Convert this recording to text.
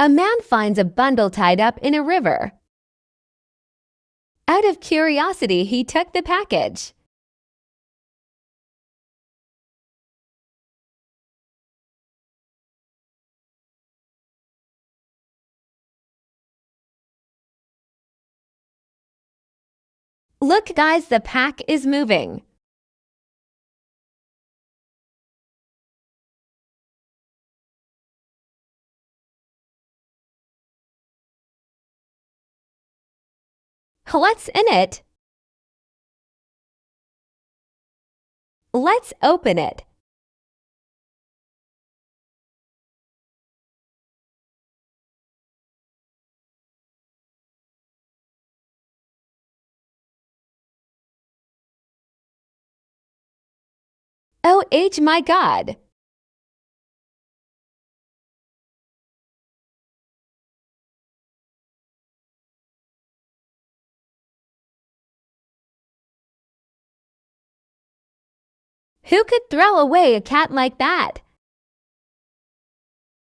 A man finds a bundle tied up in a river. Out of curiosity, he took the package. Look, guys, the pack is moving. What's in it? Let's open it. Oh, H, my God! Who could throw away a cat like that?